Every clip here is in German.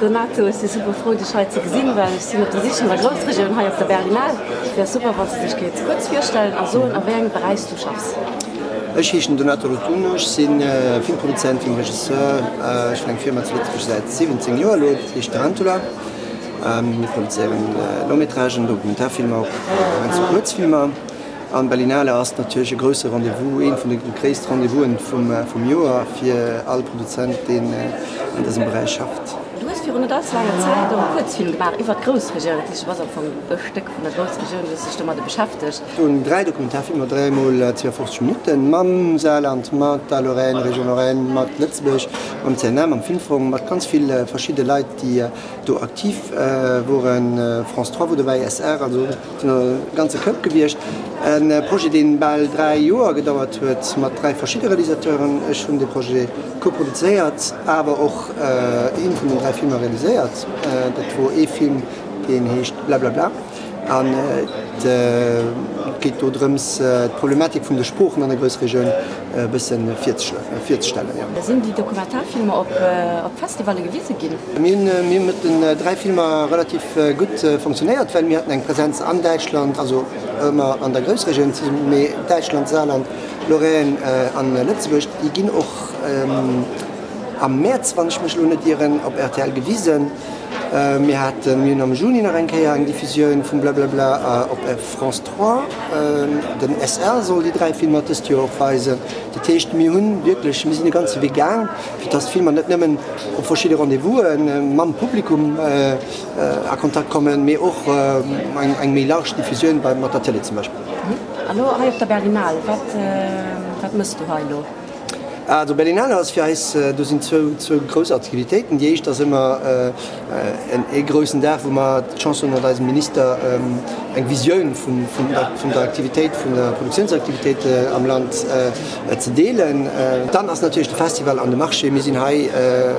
Donato ist die super froh die Schweizer gesehen weil ich sind sich in der Großregion hier auf der Berlinal wäre super was sich geht kurz vorstellen. Also in welchem Bereich du schaffst? Ech hichen Donato Rotunoch sinn äh, Filmproduzent vum Regisseur. Äh, ich eng Firma zuletzt seit 17 Joer lo ich Tarantula. Ähm, produzieren äh, Lometragen, Dokumentarfilmer, äh, Kurzfilmer. An Berlinale ass natürlichsche grösse Rendevous en vun de Gréist Rendevouen vum äh, vum Joer fir all Produzent den äh, an diesem Bereich schafft. fir hun das lange Zeit um Kurzfilm gemacht. Iwwer Grosregioun was vum Bestück vun der Grosregioun Stummer de beschäftigt. Un drei Dokumentarfilmer dréimol fort Minuten. Mam Saarland, mat da Lorraine, Region Lorraine, mat Letzbech am ZNM am Filmfrong mat ganz viel äh, verschiedene Leiit, die äh, do aktiv äh, woen äh, France 3 wo dei SR also ganze Köpp gewircht. En äh, Pro den ball 3 Joer gedauert huet mat drei verschiedene Realisateuren schon de Projekt koproduzeiert, aber auch äh, in vu den drei Filme Filmer realisiert, äh, dat wo e Film den hecht bla bla bla. An äh, geht dodrems äh, Problematik vun der Spprochen an der Grosregioun äh, bisssen vier Stellen. Ja. Da sind die Dokumentarfilme op äh, Festivale gewisse gin. mir mit den äh, drei Filmer relativ äh, gut äh, funktioniert, weil mir hatten eng Präsenz an Deutschland, also immer an der Grosregion Deutschland, Saarland, Lorraine äh, an Lettzeburg, die gin och ähm, am März 20 Millionen op RTL gewiesen. äh, hat mir am Juni nach enkeier eng Diffusioun vum blablabla op äh, France 3. Äh, den SR soll die drei Filme aufweisen. Die Techt mir hunn wirklich mis die ganze vegan, wie das Film net nimmen op verschiedene Rendevous en Mann Publikum äh, äh, a Kontakt kommen mir och äh, eng mé larg Diffusioun bei Matelle zum Beispiel. Mhm. Hallo auf der Berlinal wat, äh, wat musst du heilo? Also Berlinale als Fiis du sind zu Groaktivitäten, die ich das immer äh, en egrossen der, wo man Chancen oder als Minister ähm, eng Visionioun von, von, der, von der Aktivität von der Produktionsaktivität äh, am Land äh, zu delen. Äh, dann ass natürlich das Festival an der Marche Misinhai äh,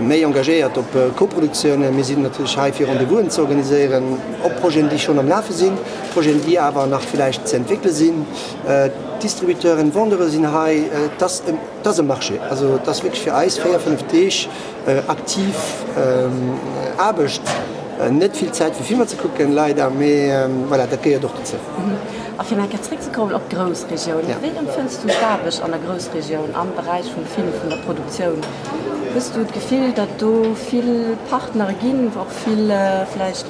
méi engagéiert op Koproduktionioune, mé sinn natürlich haifir an de Wuen zu organiieren, op Proen, die schon am Lave sinn, Proen, die aber nach vielleicht ze entwickle sinn. Äh, Distributeuren wandere sinn hai äh, das, das marche. Also das wirklich fir Eis 45 äh, aktiv ähm, abecht äh, net viel Zeit für Filme zu gucken leider mehr ähm, voilà, da ja doch dazu. Mhm. op Grosregion. Ja. Wie empfindst du Stabisch an der Großregion am Bereich von Film von der Produktion? Bist du gefiel, dat du viel Partner gin, auch viel äh, vielleicht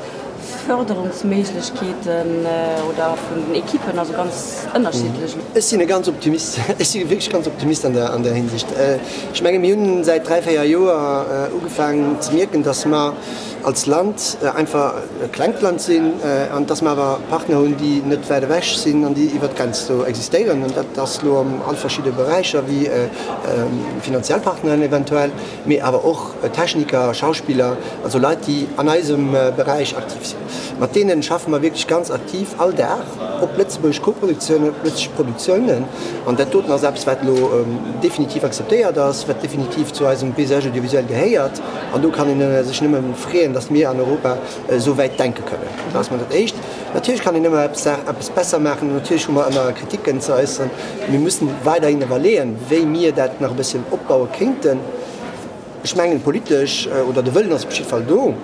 Förderungsmäßigkeiten äh, oder von den Ekippen also ganz unterschiedlich. Mhm. Es sind ganz optimist wirklich ganz optimist an der, an der Hinsicht. Äh, ich meine Minen seit drei vier Jahren äh, angefangen zu merken, dass man als Land äh, einfach Kleinland sind äh, und dass man aber Partner haben, die nicht weiter weg sind und die über ganz so existieren und das, das nur um all verschiedene Bereiche wie äh, äh, Finanzialpartner eventuell, aber auch äh, Techniker, Schauspieler, also Leute, die an diesem äh, Bereich aktiv sind. Mit denen schaffen wir wirklich ganz aktiv all der op Plätzburg Koproduktionen plötzlich Produktionen und der tut selbst ähm, definitiv akzeptiert das wird definitiv zu einem Paysage audiovisuell geheiert und du kann äh, sich nicht freien, dass wir an Europa äh, so weit denken können. Das man das echt. Natürlich kann ich immer etwas besser machen natürlich mal an Kritiken zu äußern. Wir müssen weiterhin evaluieren, wie mir das noch ein bisschen opbauen könnten. Schmengen politisch äh, oder der Willen aus Fall do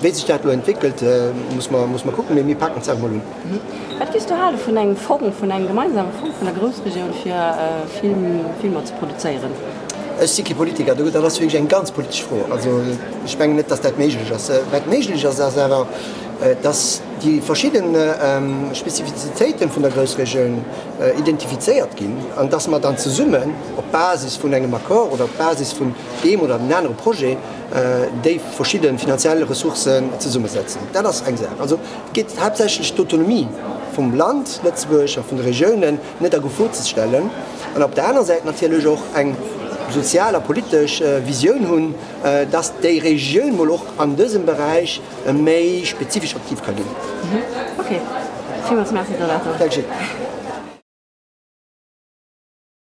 wie sich dat entwickelt äh, muss, man, muss man gucken wie packen mhm. Was gist du halle von eng Fogen von einem gemeinsamen Fond von der Großregion für äh, Film, Filme zu produzieren? si Politiker das ein ganz politisch froh. Also ich spenge net, dass dat méiglich méiglich dass die verschiedenen ähm, Spezifizitäten von der Großregion äh, identifiziert gin, an dass man dann zu summen op Basis von engem Akkor oder Basis von dem oder einem anderen Projekt äh, déi verschieden finanzielle Ressourcen ze summe setzen. Das eng. Also geht hauptsächlich Autonomie vom Land Letzburg von Regionen net a gefo zu stellen. Und op der anderen Seite natürlich auch eng sozialer politisch äh, Vision hunn, äh, dass de Region wohl auch an diesem Bereich äh, méi spezifisch aktiv kann gehen. Mhm. Okay. Vielen Dank.